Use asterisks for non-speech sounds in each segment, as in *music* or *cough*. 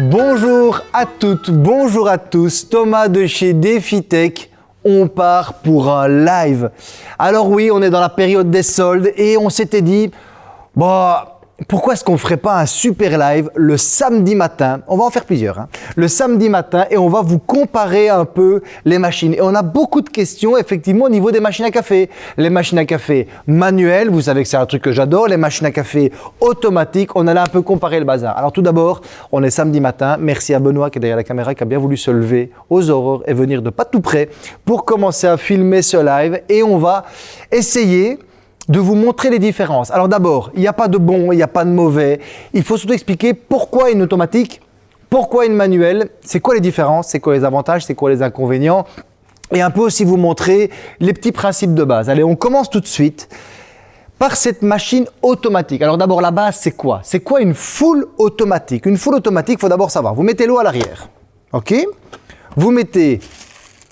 Bonjour à toutes, bonjour à tous, Thomas de chez DefiTech. On part pour un live. Alors oui, on est dans la période des soldes et on s'était dit, bah, pourquoi est-ce qu'on ne ferait pas un super live le samedi matin? On va en faire plusieurs. Hein. Le samedi matin et on va vous comparer un peu les machines. Et on a beaucoup de questions effectivement au niveau des machines à café. Les machines à café manuelles, vous savez que c'est un truc que j'adore. Les machines à café automatiques, on allait un peu comparer le bazar. Alors tout d'abord, on est samedi matin. Merci à Benoît qui est derrière la caméra qui a bien voulu se lever aux aurores et venir de pas tout près pour commencer à filmer ce live. Et on va essayer de vous montrer les différences. Alors d'abord, il n'y a pas de bon, il n'y a pas de mauvais. Il faut surtout expliquer pourquoi une automatique, pourquoi une manuelle, c'est quoi les différences, c'est quoi les avantages, c'est quoi les inconvénients. Et un peu aussi vous montrer les petits principes de base. Allez, on commence tout de suite par cette machine automatique. Alors d'abord, la base, c'est quoi? C'est quoi une full automatique? Une full automatique, il faut d'abord savoir. Vous mettez l'eau à l'arrière, ok? Vous mettez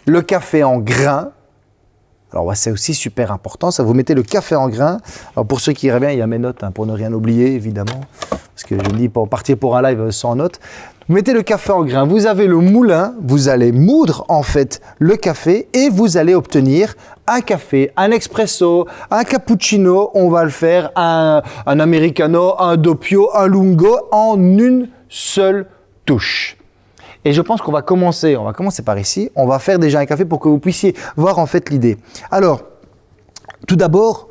le café en grains, alors c'est aussi super important, ça vous mettez le café en grain. Alors pour ceux qui iraient bien, il y a mes notes hein, pour ne rien oublier évidemment, parce que je dis pour partir pour un live sans notes. Vous mettez le café en grain, vous avez le moulin, vous allez moudre en fait le café et vous allez obtenir un café, un espresso, un cappuccino, on va le faire, un, un americano, un doppio, un lungo en une seule touche. Et je pense qu'on va commencer, on va commencer par ici. On va faire déjà un café pour que vous puissiez voir en fait l'idée. Alors, tout d'abord,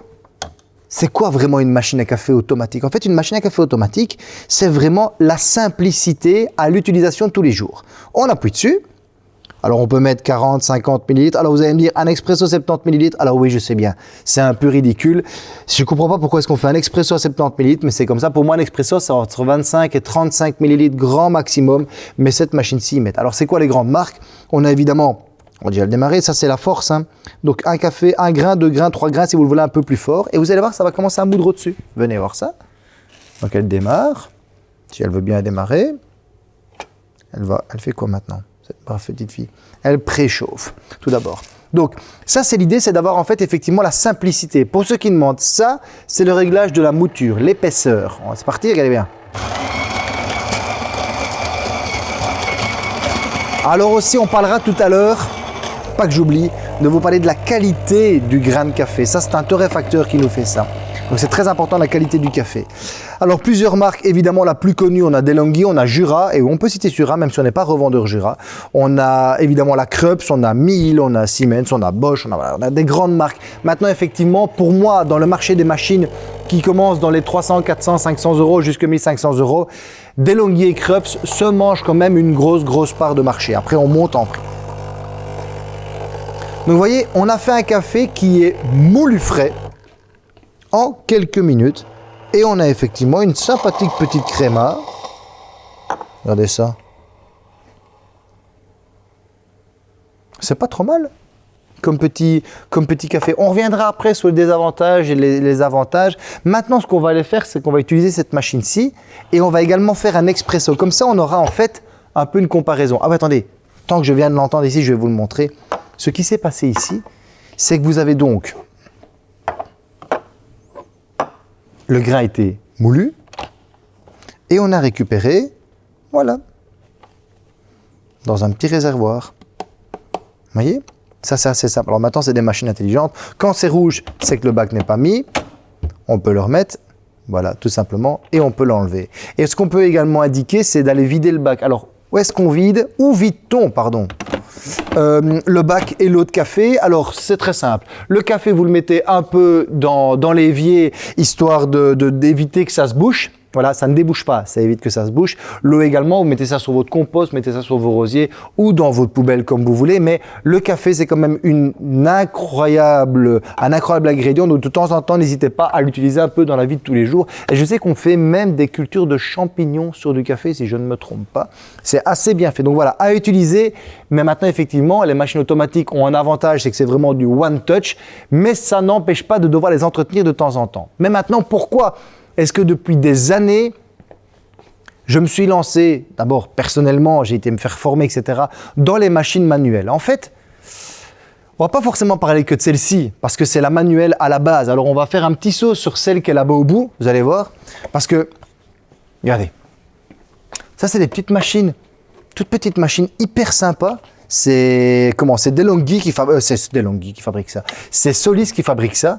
c'est quoi vraiment une machine à café automatique? En fait, une machine à café automatique, c'est vraiment la simplicité à l'utilisation tous les jours. On appuie dessus, alors on peut mettre 40, 50 millilitres. Alors vous allez me dire un expresso 70 millilitres. Alors oui, je sais bien, c'est un peu ridicule. Je ne comprends pas pourquoi est-ce qu'on fait un expresso à 70 millilitres, mais c'est comme ça. Pour moi, un expresso, c'est entre 25 et 35 millilitres grand maximum. Mais cette machine-ci, met. Alors c'est quoi les grandes marques? On a évidemment on va déjà le démarrer, ça c'est la force. Hein. Donc un café, un grain, deux grains, trois grains si vous le voulez un peu plus fort. Et vous allez voir, ça va commencer à moudre au-dessus. Venez voir ça. Donc elle démarre. Si elle veut bien démarrer, elle, va, elle fait quoi maintenant? Cette petite fille. Elle préchauffe, tout d'abord. Donc, ça, c'est l'idée, c'est d'avoir en fait effectivement la simplicité. Pour ceux qui demandent, ça, c'est le réglage de la mouture, l'épaisseur. On va se partir, regardez bien. Alors aussi, on parlera tout à l'heure, pas que j'oublie, de vous parler de la qualité du grain de café. Ça, c'est un torréfacteur qui nous fait ça. Donc c'est très important la qualité du café. Alors plusieurs marques, évidemment la plus connue, on a Delonghi, on a Jura, et on peut citer Jura même si on n'est pas revendeur Jura. On a évidemment la Krups, on a Miele, on a Siemens, on a Bosch, on a, des grandes marques. Maintenant effectivement, pour moi, dans le marché des machines qui commencent dans les 300, 400, 500 euros jusqu'à 1500 euros, Delonghi et Krups se mangent quand même une grosse, grosse part de marché. Après, on monte en prix. Donc vous voyez, on a fait un café qui est moulu frais, quelques minutes. Et on a effectivement une sympathique petite créma. Regardez ça. C'est pas trop mal comme petit, comme petit café. On reviendra après sur les désavantages et les, avantages. Maintenant, ce qu'on va aller faire, c'est qu'on va utiliser cette machine-ci et on va également faire un expresso. Comme ça, on aura en fait un peu une comparaison. Ah, attendez, tant que je viens de l'entendre ici, je vais vous le montrer. Ce qui s'est passé ici, c'est que vous avez donc le grain était moulu et on a récupéré, voilà, dans un petit réservoir. Vous voyez? Ça, c'est assez simple. Alors maintenant, c'est des machines intelligentes. Quand c'est rouge, c'est que le bac n'est pas mis. On peut le remettre, voilà, tout simplement, et on peut l'enlever. Et ce qu'on peut également indiquer, c'est d'aller vider le bac. Alors, où est-ce qu'on vide? Où vide-t-on, pardon? Euh, le bac et l'eau de café. Alors, c'est très simple. Le café, vous le mettez un peu dans, dans l'évier, histoire d'éviter de, que ça se bouche. Voilà, ça ne débouche pas, ça évite que ça se bouche. L'eau également, vous mettez ça sur votre compost, mettez ça sur vos rosiers ou dans votre poubelle comme vous voulez. Mais le café, c'est quand même une incroyable, un incroyable ingrédient. Donc de temps en temps, n'hésitez pas à l'utiliser un peu dans la vie de tous les jours. Et je sais qu'on fait même des cultures de champignons sur du café, si je ne me trompe pas. C'est assez bien fait. Donc voilà, à utiliser. Mais maintenant, effectivement, les machines automatiques ont un avantage, c'est que c'est vraiment du one touch. Mais ça n'empêche pas de devoir les entretenir de temps en temps. Mais maintenant, pourquoi est-ce que depuis des années, je me suis lancé, d'abord personnellement, j'ai été me faire former, etc., dans les machines manuelles? En fait, on va pas forcément parler que de celle-ci, parce que c'est la manuelle à la base. Alors on va faire un petit saut sur celle qui est là-bas au bout, vous allez voir, parce que, regardez, Ça, c'est des petites machines, toutes petites machines hyper sympas. C'est comment C'est Delonghi qui fabrique. qui ça. C'est Solis qui fabrique ça.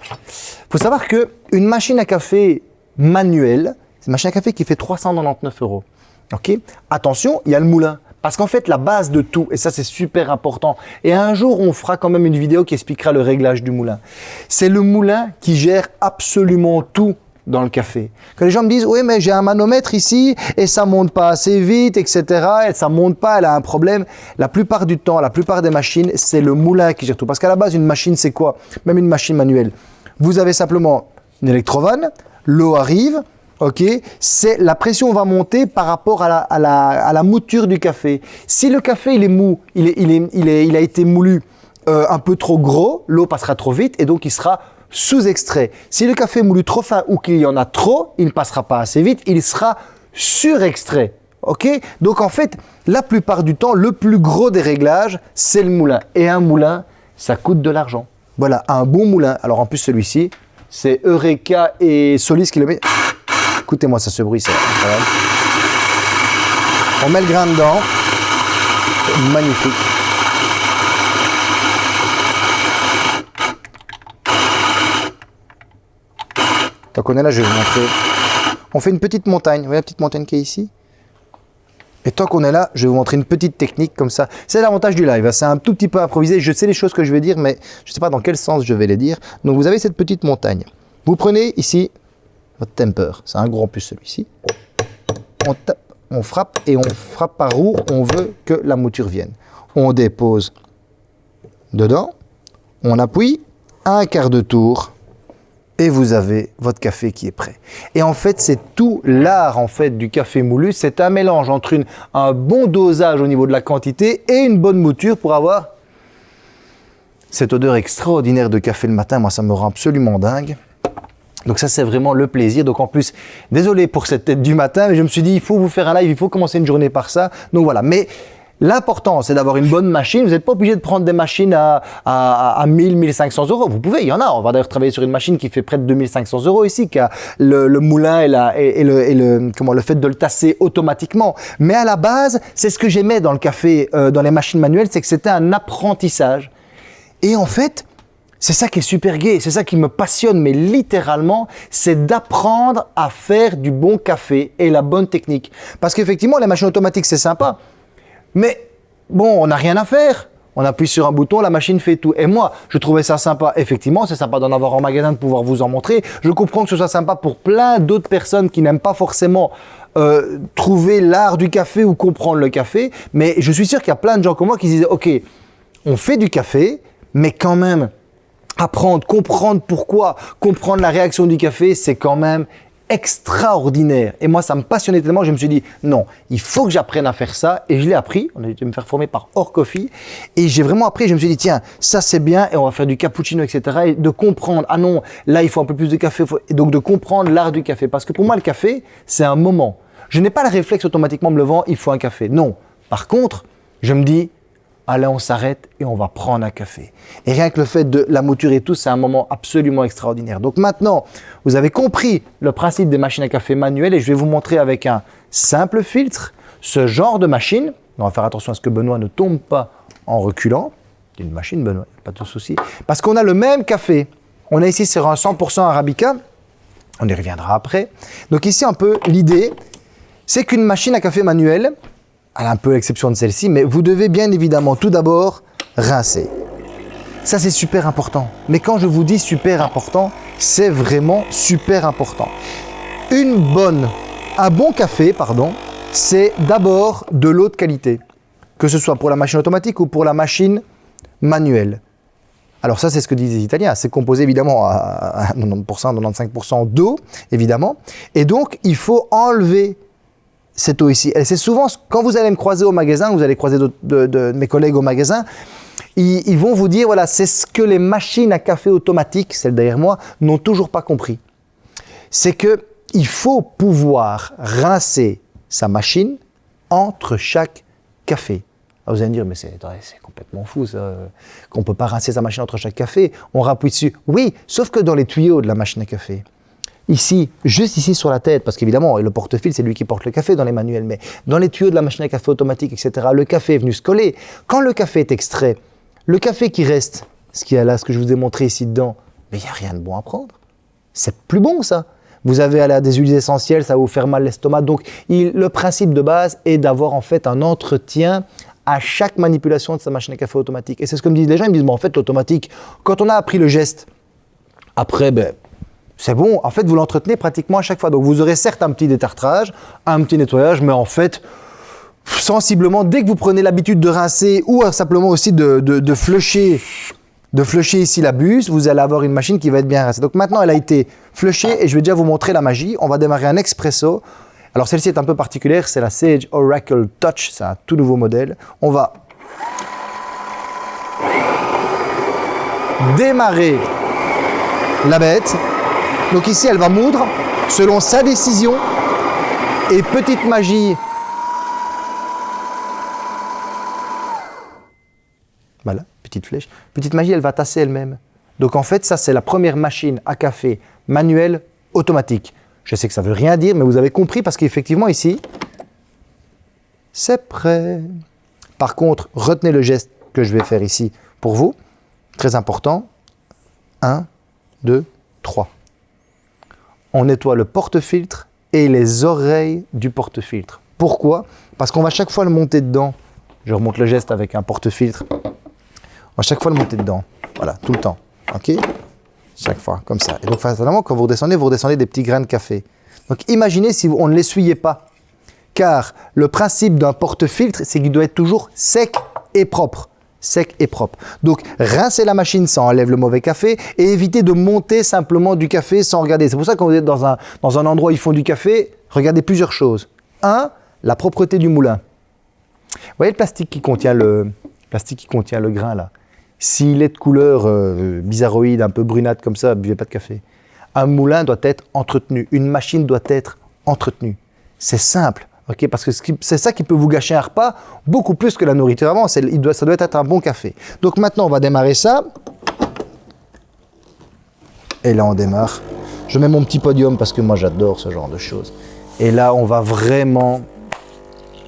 Faut savoir que une machine à café manuelle, c'est une machine à café qui fait 399 euros. Ok? Attention, il y a le moulin. Parce qu'en fait, la base de tout, et ça c'est super important, et un jour on fera quand même une vidéo qui expliquera le réglage du moulin. C'est le moulin qui gère absolument tout dans le café. Que les gens me disent, oui, mais j'ai un manomètre ici et ça monte pas assez vite, etc. Et ça monte pas, elle a un problème. La plupart du temps, la plupart des machines, c'est le moulin qui gère tout. Parce qu'à la base, une machine, c'est quoi? Même une machine manuelle. Vous avez simplement une électrovanne, l'eau arrive, ok la pression va monter par rapport à la, à la, mouture du café. Si le café il est mou, il, est, il, est, il, est, il a été moulu euh, un peu trop gros, l'eau passera trop vite et donc il sera sous-extrait. Si le café est moulu trop fin ou qu'il y en a trop, il ne passera pas assez vite, il sera surextrait. Ok Donc en fait, la plupart du temps, le plus gros des réglages, c'est le moulin. Et un moulin, ça coûte de l'argent. Voilà, un bon moulin. Alors en plus, celui-ci, c'est Eureka et Solis qui le met. Écoutez-moi ça, ce bruit, c'est incroyable. On met le grain dedans. Magnifique. Tant qu'on est là, je vais vous montrer. On fait une petite montagne. Vous voyez la petite montagne qui est ici? Et tant qu'on est là, je vais vous montrer une petite technique comme ça. C'est l'avantage du live, hein. c'est un tout petit peu improvisé. Je sais les choses que je vais dire, mais je ne sais pas dans quel sens je vais les dire. Donc vous avez cette petite montagne. Vous prenez ici votre temper. C'est un gros plus celui-ci. On tape, on frappe et on frappe par où on veut que la mouture vienne. On dépose dedans, on appuie un quart de tour et vous avez votre café qui est prêt. Et en fait, c'est tout l'art en fait du café moulu. C'est un mélange entre une, un bon dosage au niveau de la quantité et une bonne mouture pour avoir cette odeur extraordinaire de café le matin. Moi, ça me rend absolument dingue. Donc ça, c'est vraiment le plaisir. Donc en plus, désolé pour cette tête du matin, mais je me suis dit, il faut vous faire un live, il faut commencer une journée par ça. Donc voilà. Mais L'important, c'est d'avoir une bonne machine. Vous n'êtes pas obligé de prendre des machines à, à, à 1000, 1500 euros. Vous pouvez, il y en a. On va d'ailleurs travailler sur une machine qui fait près de 2500 euros ici, qui a le, moulin et, le, comment, le fait de le tasser automatiquement. Mais à la base, c'est ce que j'aimais dans le café, euh, dans les machines manuelles, c'est que c'était un apprentissage. Et en fait, c'est ça qui est super gai, c'est ça qui me passionne, mais littéralement, c'est d'apprendre à faire du bon café et la bonne technique. Parce qu'effectivement, les machines automatiques, c'est sympa, mais bon, on n'a rien à faire. On appuie sur un bouton, la machine fait tout. Et moi, je trouvais ça sympa. Effectivement, c'est sympa d'en avoir en magasin, de pouvoir vous en montrer. Je comprends que ce soit sympa pour plein d'autres personnes qui n'aiment pas forcément euh, trouver l'art du café ou comprendre le café. Mais je suis sûr qu'il y a plein de gens comme moi qui se disent, OK, on fait du café, mais quand même, apprendre, comprendre pourquoi, comprendre la réaction du café, c'est quand même extraordinaire. Et moi, ça me passionnait tellement, je me suis dit, non, il faut que j'apprenne à faire ça. Et je l'ai appris, on a dû me faire former par Or Coffee. Et j'ai vraiment appris, je me suis dit, tiens, ça c'est bien, et on va faire du cappuccino, etc. Et de comprendre, ah non, là, il faut un peu plus de café. Et donc de comprendre l'art du café. Parce que pour moi, le café, c'est un moment. Je n'ai pas le réflexe automatiquement me levant, il faut un café. Non. Par contre, je me dis, allez, on s'arrête et on va prendre un café. Et rien que le fait de la mouture et tout, c'est un moment absolument extraordinaire. Donc maintenant, vous avez compris le principe des machines à café manuelles et je vais vous montrer avec un simple filtre ce genre de machine. On va faire attention à ce que Benoît ne tombe pas en reculant. C'est une machine, Benoît, pas de souci. Parce qu'on a le même café. On est ici sur un 100% Arabica. On y reviendra après. Donc ici, un peu l'idée, c'est qu'une machine à café manuelle, à un peu l'exception de celle-ci, mais vous devez bien évidemment tout d'abord rincer. Ça, c'est super important. Mais quand je vous dis super important, c'est vraiment super important. Une bonne, un bon café, pardon, c'est d'abord de l'eau de qualité, que ce soit pour la machine automatique ou pour la machine manuelle. Alors ça, c'est ce que disent les Italiens. C'est composé évidemment à 90%, 95% d'eau, évidemment. Et donc, il faut enlever cette eau ici. Et c'est souvent, quand vous allez me croiser au magasin, vous allez croiser de, mes collègues au magasin, ils, vont vous dire, voilà, c'est ce que les machines à café automatiques, celles derrière moi, n'ont toujours pas compris. C'est que il faut pouvoir rincer sa machine entre chaque café. Ah, vous allez me dire, mais c'est complètement fou qu'on ne peut pas rincer sa machine entre chaque café. On rappuie dessus. Oui, sauf que dans les tuyaux de la machine à café, ici, juste ici sur la tête, parce qu'évidemment, le porte-fil, c'est lui qui porte le café dans les manuels, mais dans les tuyaux de la machine à café automatique, etc., le café est venu se coller. Quand le café est extrait, le café qui reste, ce qu'il y a là, ce que je vous ai montré ici dedans, mais il n'y a rien de bon à prendre. C'est plus bon, ça. Vous avez à des huiles essentielles, ça va vous faire mal l'estomac. Donc, le principe de base est d'avoir en fait un entretien à chaque manipulation de sa machine à café automatique. Et c'est ce que me disent les gens, ils me disent, bon, en fait, l'automatique, quand on a appris le geste, après, ben, c'est bon, en fait, vous l'entretenez pratiquement à chaque fois. Donc, vous aurez certes un petit détartrage, un petit nettoyage, mais en fait, sensiblement, dès que vous prenez l'habitude de rincer ou simplement aussi de, de, de flusher de flusher ici la buse, vous allez avoir une machine qui va être bien rincée. Donc maintenant, elle a été flushée et je vais déjà vous montrer la magie. On va démarrer un expresso. Alors celle-ci est un peu particulière, c'est la Sage Oracle Touch, c'est un tout nouveau modèle. On va démarrer la bête. Donc ici, elle va moudre selon sa décision. Et petite magie, voilà, petite flèche. Petite magie, elle va tasser elle-même. Donc en fait, ça c'est la première machine à café manuelle automatique. Je sais que ça ne veut rien dire, mais vous avez compris parce qu'effectivement ici, c'est prêt. Par contre, retenez le geste que je vais faire ici pour vous. Très important. 1, 2, 3. On nettoie le porte-filtre et les oreilles du porte-filtre. Pourquoi? Parce qu'on va chaque fois le monter dedans. Je remonte le geste avec un porte-filtre. On va chaque fois le monter dedans. Voilà, tout le temps. OK? Chaque fois, comme ça. Et donc, fatalement, quand vous redescendez, vous redescendez des petits grains de café. Donc, imaginez si on ne l'essuyait pas. Car le principe d'un porte-filtre, c'est qu'il doit être toujours sec et propre sec et propre. Donc, rincez la machine, ça enlève le mauvais café et évitez de monter simplement du café sans regarder. C'est pour ça quand vous êtes dans un, dans un endroit où ils font du café, regardez plusieurs choses. Un, la propreté du moulin. Vous voyez le plastique qui contient le, plastique qui contient le grain là? S'il est de couleur euh, bizarroïde, un peu brunâtre comme ça, buvez pas de café. Un moulin doit être entretenu, une machine doit être entretenue. C'est simple, ok parce que c'est ça qui peut vous gâcher un repas beaucoup plus que la nourriture avant. Ça doit être un bon café. Donc maintenant, on va démarrer ça. Et là, on démarre. Je mets mon petit podium parce que moi, j'adore ce genre de choses. Et là, on va vraiment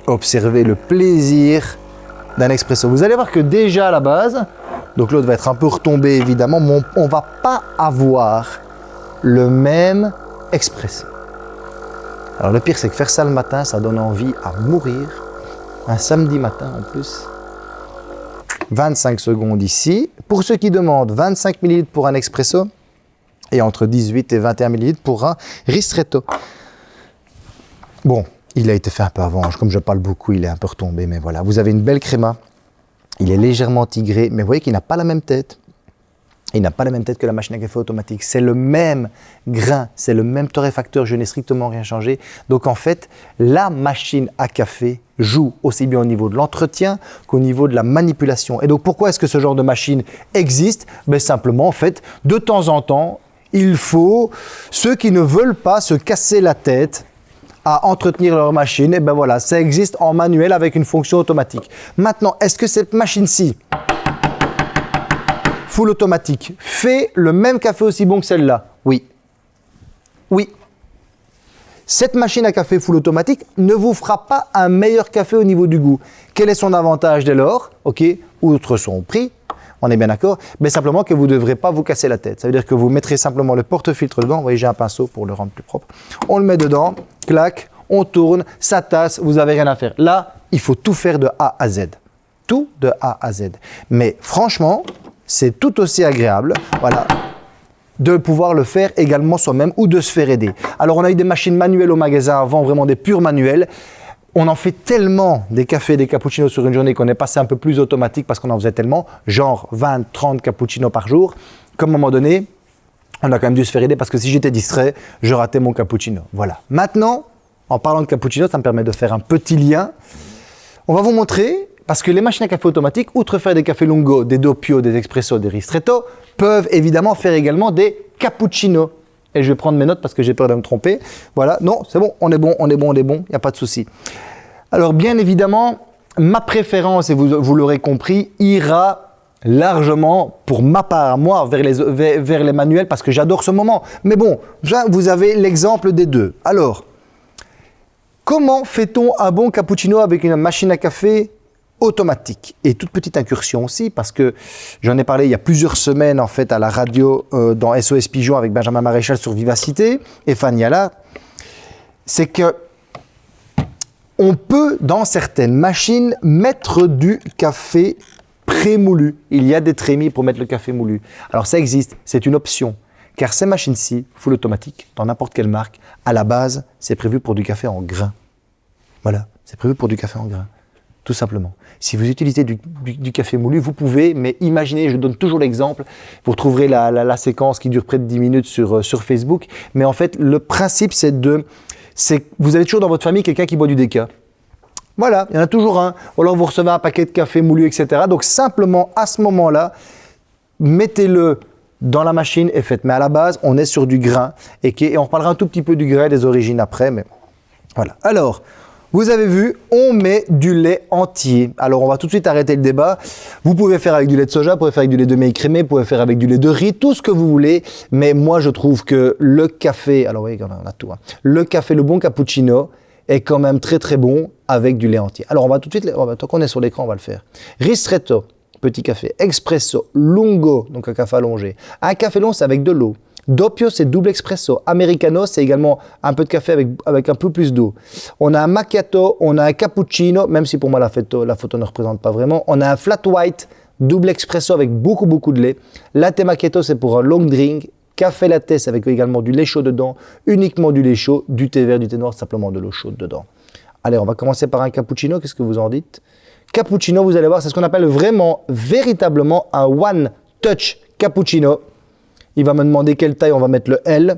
observer le plaisir d'un expresso. Vous allez voir que déjà à la base, donc l'autre va être un peu retombé évidemment, mais on ne va pas avoir le même expresso. Alors le pire, c'est que faire ça le matin, ça donne envie à mourir. Un samedi matin en plus. 25 secondes ici. Pour ceux qui demandent, 25 ml pour un expresso et entre 18 et 21 ml pour un ristretto. Bon, il a été fait un peu avant. Comme je parle beaucoup, il est un peu retombé, mais voilà. Vous avez une belle créma il est légèrement tigré, mais vous voyez qu'il n'a pas la même tête. Il n'a pas la même tête que la machine à café automatique. C'est le même grain, c'est le même torréfacteur, je n'ai strictement rien changé. Donc en fait, la machine à café joue aussi bien au niveau de l'entretien qu'au niveau de la manipulation. Et donc pourquoi est-ce que ce genre de machine existe? Ben, Simplement, en fait, de temps en temps, il faut ceux qui ne veulent pas se casser la tête à entretenir leur machine, et ben voilà, ça existe en manuel avec une fonction automatique. Maintenant, est-ce que cette machine-ci, full automatique, fait le même café aussi bon que celle-là Oui. Oui. Cette machine à café full automatique ne vous fera pas un meilleur café au niveau du goût. Quel est son avantage dès lors? Ok, outre son prix, on est bien d'accord, mais simplement que vous ne devrez pas vous casser la tête. Ça veut dire que vous mettrez simplement le porte-filtre dedans. Vous voyez, j'ai un pinceau pour le rendre plus propre. On le met dedans, clac, on tourne, ça tasse, vous n'avez rien à faire. Là, il faut tout faire de A à Z. Tout de A à Z. Mais franchement, c'est tout aussi agréable. Voilà de pouvoir le faire également soi-même ou de se faire aider. Alors, on a eu des machines manuelles au magasin avant, vraiment des purs manuels on en fait tellement des cafés, des cappuccinos sur une journée qu'on est passé un peu plus automatique parce qu'on en faisait tellement, genre 20, 30 cappuccinos par jour, qu'à un moment donné, on a quand même dû se faire aider parce que si j'étais distrait, je ratais mon cappuccino. Voilà. Maintenant, en parlant de cappuccino, ça me permet de faire un petit lien. On va vous montrer, parce que les machines à café automatiques, outre faire des cafés lungo, des doppio, des espresso, des ristretto, peuvent évidemment faire également des cappuccinos. Et je vais prendre mes notes parce que j'ai peur de me tromper. Voilà, non, c'est bon, on est bon, on est bon, on est bon, il n'y a pas de souci. Alors bien évidemment, ma préférence, et vous, vous l'aurez compris, ira largement, pour ma part, moi, vers les, vers, les manuels, parce que j'adore ce moment. Mais bon, vous avez l'exemple des deux. Alors, comment fait-on un bon cappuccino avec une machine à café automatique Et toute petite incursion aussi, parce que j'en ai parlé il y a plusieurs semaines, en fait, à la radio, euh, dans SOS Pigeon, avec Benjamin Maréchal sur Vivacité, et Fanny là, c'est que on peut, dans certaines machines, mettre du café prémoulu. Il y a des trémies pour mettre le café moulu. Alors ça existe, c'est une option. Car ces machines-ci, full automatique, dans n'importe quelle marque, à la base, c'est prévu pour du café en grain. Voilà, c'est prévu pour du café en grain. Tout simplement. Si vous utilisez du, café moulu, vous pouvez, mais imaginez, je donne toujours l'exemple, vous retrouverez la, séquence qui dure près de 10 minutes sur, euh, sur Facebook, mais en fait, le principe, c'est de vous avez toujours dans votre famille quelqu'un qui boit du déca. Voilà, il y en a toujours un. Ou alors vous recevez un paquet de café moulu, etc. Donc simplement, à ce moment-là, mettez-le dans la machine et faites. Mais à la base, on est sur du grain. Et, on reparlera un tout petit peu du grain des origines après. Mais voilà. Alors, vous avez vu, on met du lait entier. Alors, on va tout de suite arrêter le débat. Vous pouvez faire avec du lait de soja, vous pouvez faire avec du lait de maïs crémé, vous pouvez faire avec du lait de riz, tout ce que vous voulez. Mais moi, je trouve que le café, alors oui, on a tout. Hein. Le café, le bon cappuccino, est quand même très très bon avec du lait entier. Alors, on va tout de suite, tant qu'on est sur l'écran, on va le faire. Ristretto, petit café. Espresso, lungo, donc un café allongé. Un café long, c'est avec de l'eau. Doppio, c'est double expresso. Americano, c'est également un peu de café avec, avec un peu plus d'eau. On a un macchiato, on a un cappuccino, même si pour moi la photo, la photo ne représente pas vraiment. On a un flat white, double expresso avec beaucoup, beaucoup de lait. Latte macchiato, c'est pour un long drink. Café latte, c'est avec également du lait chaud dedans, uniquement du lait chaud, du thé vert, du thé noir, simplement de l'eau chaude dedans. Allez, on va commencer par un cappuccino. Qu'est-ce que vous en dites? Cappuccino, vous allez voir, c'est ce qu'on appelle vraiment, véritablement un one touch cappuccino. Il va me demander quelle taille on va mettre le L.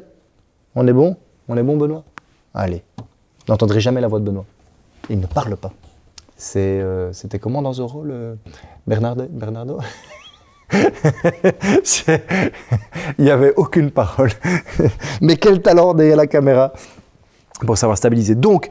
On est bon? On est bon, Benoît? Allez. N'entendrez jamais la voix de Benoît. Il ne parle pas. Euh, c'était comment dans Zorro, le Bernardo, *laughs* Il n'y avait aucune parole. *laughs* Mais quel talent derrière la caméra pour savoir stabiliser. Donc,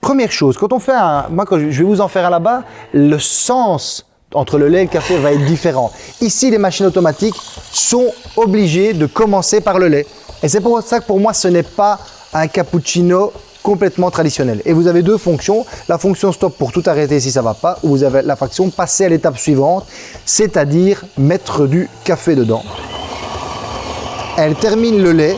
première chose, quand on fait un... Moi, je vais vous en faire un là-bas, le sens entre le lait et le café va être différent. Ici, les machines automatiques sont obligées de commencer par le lait. Et c'est pour ça que pour moi, ce n'est pas un cappuccino complètement traditionnel. Et vous avez deux fonctions. La fonction stop pour tout arrêter si ça ne va pas, ou vous avez la fonction passer à l'étape suivante, c'est-à-dire mettre du café dedans. Elle termine le lait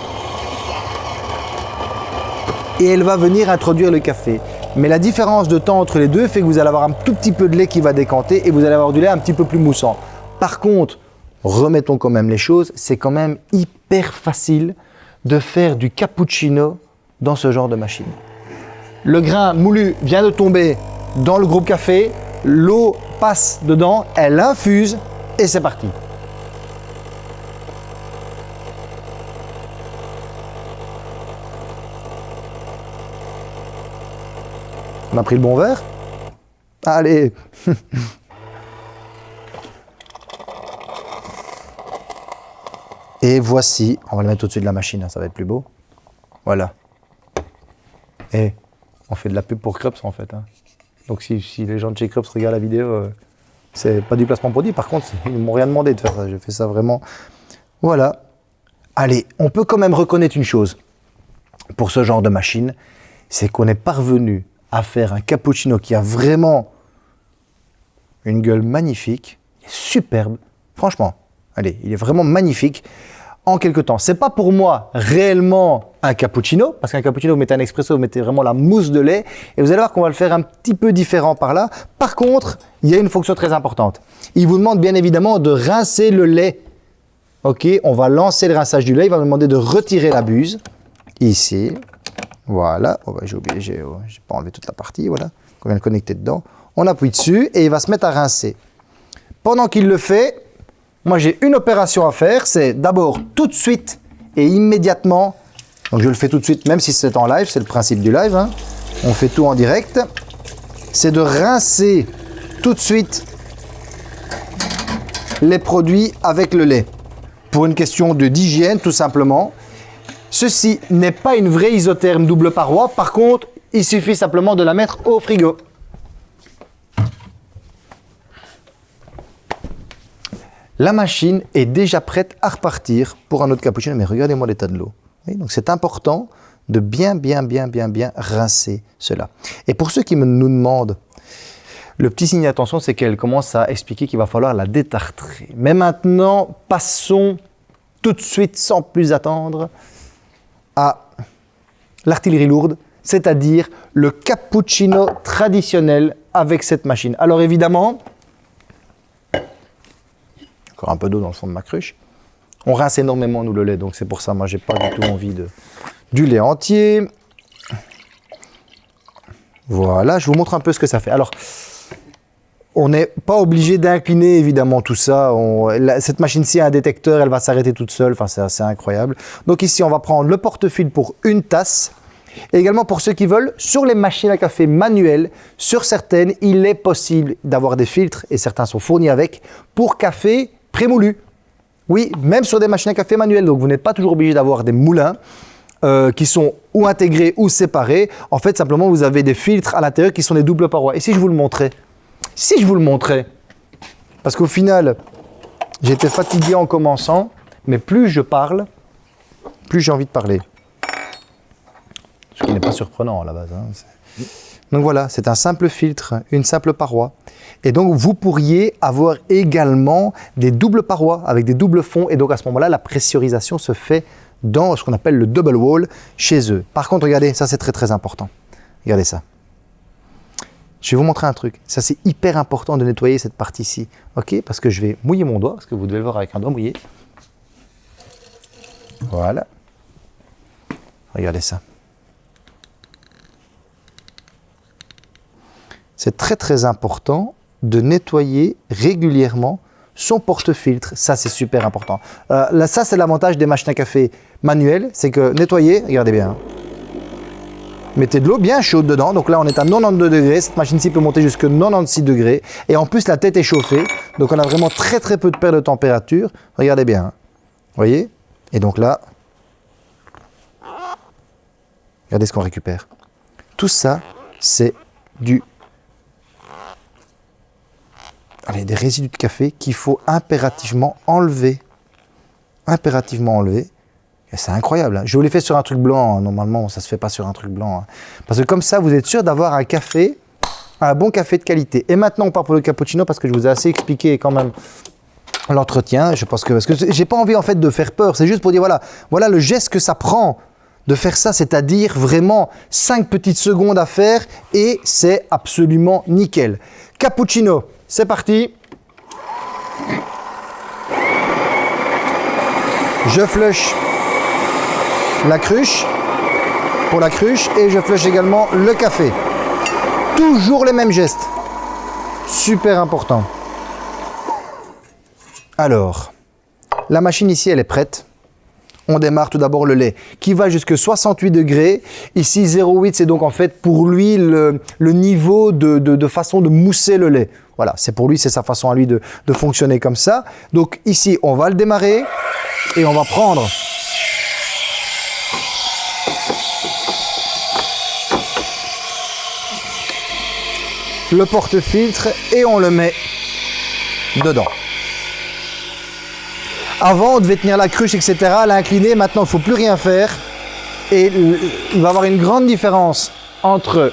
et elle va venir introduire le café. Mais la différence de temps entre les deux fait que vous allez avoir un tout petit peu de lait qui va décanter et vous allez avoir du lait un petit peu plus moussant. Par contre, remettons quand même les choses, c'est quand même hyper facile de faire du cappuccino dans ce genre de machine. Le grain moulu vient de tomber dans le groupe café, l'eau passe dedans, elle infuse et c'est parti. On a pris le bon verre? Allez Et voici, on va le mettre au-dessus de la machine, hein, ça va être plus beau. Voilà. Et on fait de la pub pour Krups en fait. Hein. Donc si, les gens de chez Krups regardent la vidéo, euh, c'est pas du placement produit. Par contre, *laughs* ils m'ont rien demandé de faire ça. J'ai fait ça vraiment. Voilà. Allez, on peut quand même reconnaître une chose pour ce genre de machine, c'est qu'on est parvenu à faire un cappuccino qui a vraiment une gueule magnifique, superbe, franchement, allez, il est vraiment magnifique en quelque temps. C'est pas pour moi réellement un cappuccino, parce qu'un cappuccino, vous mettez un expresso, vous mettez vraiment la mousse de lait, et vous allez voir qu'on va le faire un petit peu différent par là. Par contre, il y a une fonction très importante. Il vous demande bien évidemment de rincer le lait. Ok, on va lancer le rinçage du lait, il va me demander de retirer la buse, ici, voilà, bah, j'ai oublié, j'ai oh, pas enlevé toute la partie, voilà, qu'on vient de connecter dedans. On appuie dessus et il va se mettre à rincer. Pendant qu'il le fait, moi j'ai une opération à faire, c'est d'abord tout de suite et immédiatement, donc je le fais tout de suite, même si c'est en live, c'est le principe du live, hein. on fait tout en direct, c'est de rincer tout de suite les produits avec le lait. Pour une question d'hygiène, tout simplement. Ceci n'est pas une vraie isotherme double paroi. Par contre, il suffit simplement de la mettre au frigo. la machine est déjà prête à repartir pour un autre cappuccino. Mais regardez-moi l'état de l'eau. Donc c'est important de bien, bien, bien, bien, bien rincer cela. Et pour ceux qui me, nous demandent, le petit signe d'attention, c'est qu'elle commence à expliquer qu'il va falloir la détartrer. Mais maintenant, passons tout de suite, sans plus attendre, à l'artillerie lourde, c'est-à-dire le cappuccino traditionnel avec cette machine. Alors évidemment, encore un peu d'eau dans le fond de ma cruche, on rince énormément nous le lait, donc c'est pour ça, moi j'ai pas du tout envie de du lait entier. Voilà, je vous montre un peu ce que ça fait. Alors, on n'est pas obligé d'incliner évidemment tout ça. cette machine-ci a un détecteur, elle va s'arrêter toute seule. Enfin, c'est assez incroyable. Donc ici, on va prendre le porte-fil pour une tasse. Et également pour ceux qui veulent, sur les machines à café manuelles, sur certaines, il est possible d'avoir des filtres, et certains sont fournis avec, pour café prémoulu. Oui, même sur des machines à café manuelles. Donc vous n'êtes pas toujours obligé d'avoir des moulins. Euh, qui sont ou intégrés ou séparés. En fait, simplement, vous avez des filtres à l'intérieur qui sont des doubles parois. Et si je vous le montrais Si je vous le montrais Parce qu'au final, j'étais fatigué en commençant, mais plus je parle, plus j'ai envie de parler. Ce qui n'est pas surprenant à la base. Hein, donc voilà, c'est un simple filtre, une simple paroi. Et donc, vous pourriez avoir également des doubles parois avec des doubles fonds. Et donc, à ce moment-là, la pressurisation se fait dans ce qu'on appelle le double wall chez eux. Par contre, regardez, ça c'est très très important. Regardez ça. Je vais vous montrer un truc. Ça c'est hyper important de nettoyer cette partie-ci. Ok Parce que je vais mouiller mon doigt, parce que vous devez le voir avec un doigt mouillé. Voilà. Regardez ça. C'est très très important de nettoyer régulièrement son porte-filtre. Ça, c'est super important. Euh, là, ça, c'est l'avantage des machines à café manuelles. C'est que nettoyer, regardez bien. Mettez de l'eau bien chaude dedans. Donc là, on est à 92 degrés. Cette machine-ci peut monter jusqu'à 96 degrés. Et en plus, la tête est chauffée. Donc on a vraiment très très peu de perte de température. Regardez bien. Hein. Vous voyez? Et donc là, regardez ce qu'on récupère. Tout ça, c'est du allez, des résidus de café qu'il faut impérativement enlever. Impérativement enlever. C'est incroyable. Hein. Je vous l'ai fait sur un truc blanc. Hein. Normalement, ça ne se fait pas sur un truc blanc. Hein. Parce que comme ça, vous êtes sûr d'avoir un café, un bon café de qualité. Et maintenant, on part pour le cappuccino parce que je vous ai assez expliqué quand même l'entretien. Je pense que parce que j'ai pas envie en fait de faire peur. C'est juste pour dire voilà, voilà le geste que ça prend de faire ça, c'est-à-dire vraiment 5 petites secondes à faire et c'est absolument nickel. Cappuccino, c'est parti. Je flush la cruche pour la cruche et je flush également le café. Toujours les mêmes gestes. Super important. Alors, la machine ici, elle est prête on démarre tout d'abord le lait qui va jusqu'à 68 degrés. Ici 0,8 c'est donc en fait pour lui le, niveau de, façon de mousser le lait. Voilà, c'est pour lui, c'est sa façon à lui de, de fonctionner comme ça. Donc ici on va le démarrer et on va prendre le porte-filtre et on le met dedans. Avant, on devait tenir la cruche, etc., l'incliner. Maintenant, il ne faut plus rien faire. Et il va y avoir une grande différence entre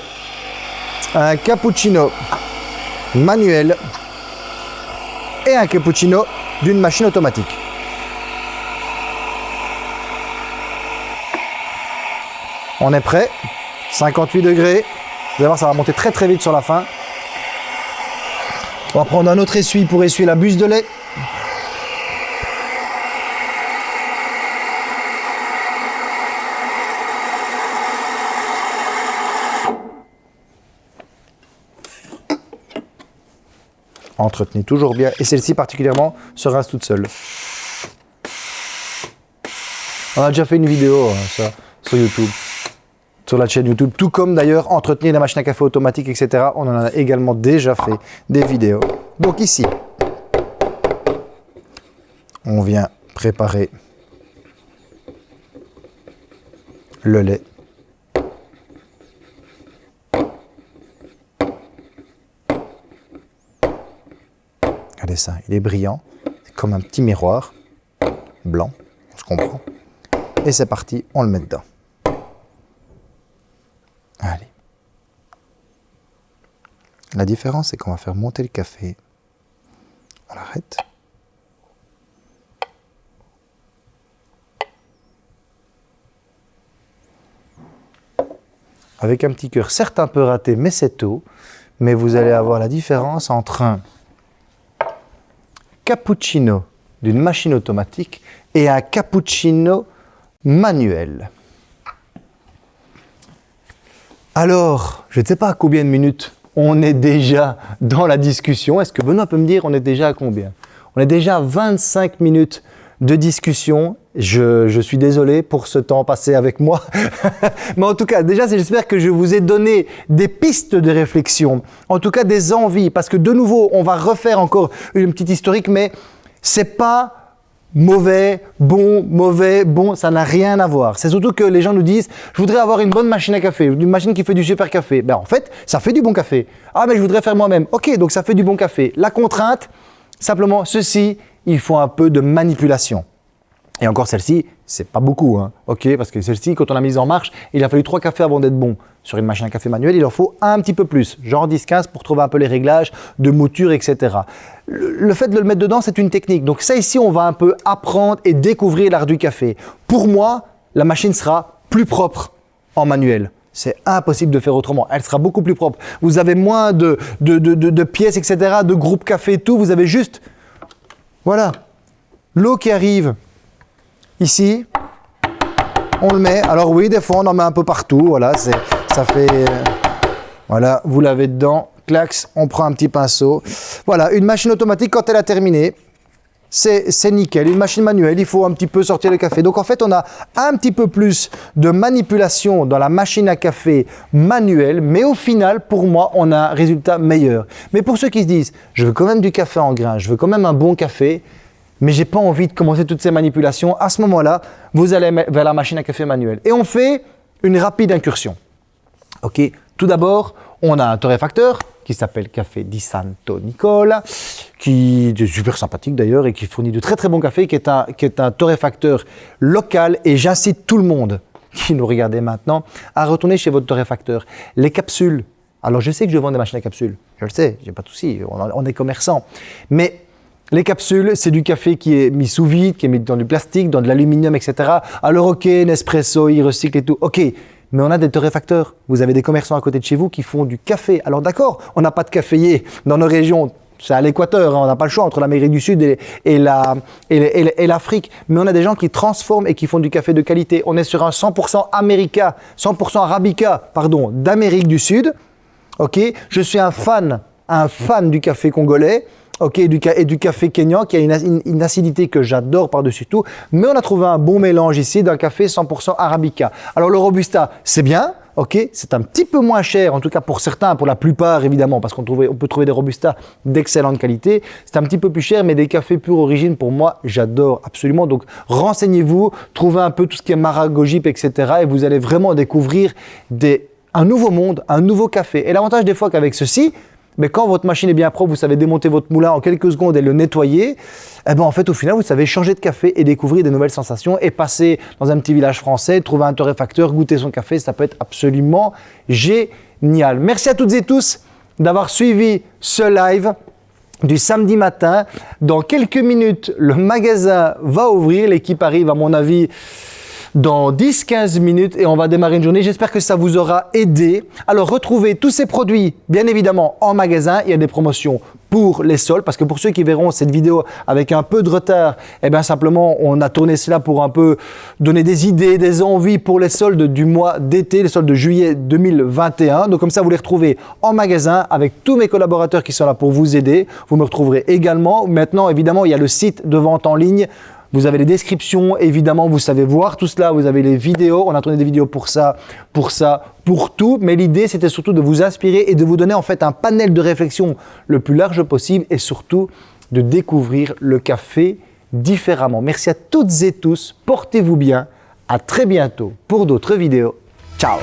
un cappuccino manuel et un cappuccino d'une machine automatique. On est prêt. 58 degrés. Vous allez voir, ça va monter très très vite sur la fin. On va prendre un autre essuie pour essuyer la buse de lait. Entretenez toujours bien. Et celle-ci particulièrement se rince toute seule. On a déjà fait une vidéo hein, sur YouTube, sur la chaîne YouTube, tout comme d'ailleurs entretenir les machines à café automatiques, etc. On en a également déjà fait des vidéos. Donc ici, on vient préparer le lait. ça, il est brillant. comme un petit miroir blanc, on se comprend. Et c'est parti, on le met dedans. Allez. La différence, c'est qu'on va faire monter le café. On l'arrête. Avec un petit cœur, certes un peu raté, mais c'est tout. Mais vous allez avoir la différence entre un cappuccino d'une machine automatique et un cappuccino manuel. Alors, je ne sais pas à combien de minutes on est déjà dans la discussion. Est-ce que Benoît peut me dire on est déjà à combien? On est déjà à 25 minutes de discussion. Je, je, suis désolé pour ce temps passé avec moi. *laughs* Mais en tout cas, déjà, j'espère que je vous ai donné des pistes de réflexion, en tout cas des envies, parce que de nouveau, on va refaire encore une petite historique, mais c'est pas mauvais, bon, mauvais, bon, ça n'a rien à voir. C'est surtout que les gens nous disent, je voudrais avoir une bonne machine à café, une machine qui fait du super café. Ben, en fait, ça fait du bon café. Ah, mais je voudrais faire moi-même. Ok, donc ça fait du bon café. La contrainte, simplement, ceci, il faut un peu de manipulation. Et encore celle-ci, c'est pas beaucoup, hein. ok Parce que celle-ci, quand on l'a mise en marche, il a fallu trois cafés avant d'être bon. Sur une machine à café manuelle, il en faut un petit peu plus, genre 10-15 pour trouver un peu les réglages de mouture, etc. Le, fait de le mettre dedans, c'est une technique. Donc ça ici, on va un peu apprendre et découvrir l'art du café. Pour moi, la machine sera plus propre en manuel. C'est impossible de faire autrement. Elle sera beaucoup plus propre. Vous avez moins de, de, de, de pièces, etc., de groupes café tout. Vous avez juste, voilà, l'eau qui arrive Ici, on le met. Alors oui, des fois, on en met un peu partout. Voilà, ça fait... Euh, voilà, vous l'avez dedans. Clax, on prend un petit pinceau. Voilà, une machine automatique, quand elle a terminé, c'est nickel. Une machine manuelle, il faut un petit peu sortir le café. Donc en fait, on a un petit peu plus de manipulation dans la machine à café manuelle, mais au final, pour moi, on a un résultat meilleur. Mais pour ceux qui se disent, je veux quand même du café en grain, je veux quand même un bon café, mais j'ai pas envie de commencer toutes ces manipulations. À ce moment-là, vous allez vers la machine à café manuelle. Et on fait une rapide incursion. Ok. Tout d'abord, on a un torréfacteur qui s'appelle Café Di Santo Nicola, qui est super sympathique d'ailleurs et qui fournit de très très bons cafés, qui est un, qui est un torréfacteur local. Et j'incite tout le monde qui nous regardait maintenant à retourner chez votre torréfacteur. Les capsules. Alors je sais que je vends des machines à capsules, je le sais, j'ai pas de souci, on, on est commerçant. Mais les capsules, c'est du café qui est mis sous vide, qui est mis dans du plastique, dans de l'aluminium, etc. Alors ok, Nespresso, ils recyclent et tout, ok. Mais on a des torréfacteurs. Vous avez des commerçants à côté de chez vous qui font du café. Alors d'accord, on n'a pas de caféier dans nos régions. C'est à l'équateur, hein. on n'a pas le choix entre l'Amérique du Sud et, l'Afrique. Mais on a des gens qui transforment et qui font du café de qualité. On est sur un 100% America, 100% Arabica, pardon, d'Amérique du Sud. Ok, je suis un fan, un fan du café congolais ok, et du, café kenyan qui a une, acidité que j'adore par-dessus tout, mais on a trouvé un bon mélange ici d'un café 100% arabica. Alors le robusta, c'est bien, ok, c'est un petit peu moins cher, en tout cas pour certains, pour la plupart évidemment, parce qu'on on peut trouver des robustas d'excellente qualité. C'est un petit peu plus cher, mais des cafés pure origine, pour moi, j'adore absolument. Donc renseignez-vous, trouvez un peu tout ce qui est maragogip, etc. Et vous allez vraiment découvrir des, un nouveau monde, un nouveau café. Et l'avantage des fois qu'avec ceci, mais quand votre machine est bien propre, vous savez démonter votre moulin en quelques secondes et le nettoyer, eh ben en fait, au final, vous savez changer de café et découvrir des nouvelles sensations et passer dans un petit village français, trouver un torréfacteur, goûter son café, ça peut être absolument génial. Merci à toutes et tous d'avoir suivi ce live du samedi matin. Dans quelques minutes, le magasin va ouvrir. L'équipe arrive, à mon avis, dans 10-15 minutes et on va démarrer une journée. J'espère que ça vous aura aidé. Alors retrouvez tous ces produits, bien évidemment, en magasin. Il y a des promotions pour les soldes parce que pour ceux qui verront cette vidéo avec un peu de retard, eh bien simplement on a tourné cela pour un peu donner des idées, des envies pour les soldes du mois d'été, les soldes de juillet 2021. Donc comme ça vous les retrouvez en magasin avec tous mes collaborateurs qui sont là pour vous aider. Vous me retrouverez également. Maintenant évidemment il y a le site de vente en ligne vous avez les descriptions, évidemment, vous savez voir tout cela, vous avez les vidéos, on a tourné des vidéos pour ça, pour ça, pour tout, mais l'idée c'était surtout de vous inspirer et de vous donner en fait un panel de réflexion le plus large possible et surtout de découvrir le café différemment. Merci à toutes et tous, portez-vous bien, à très bientôt pour d'autres vidéos. Ciao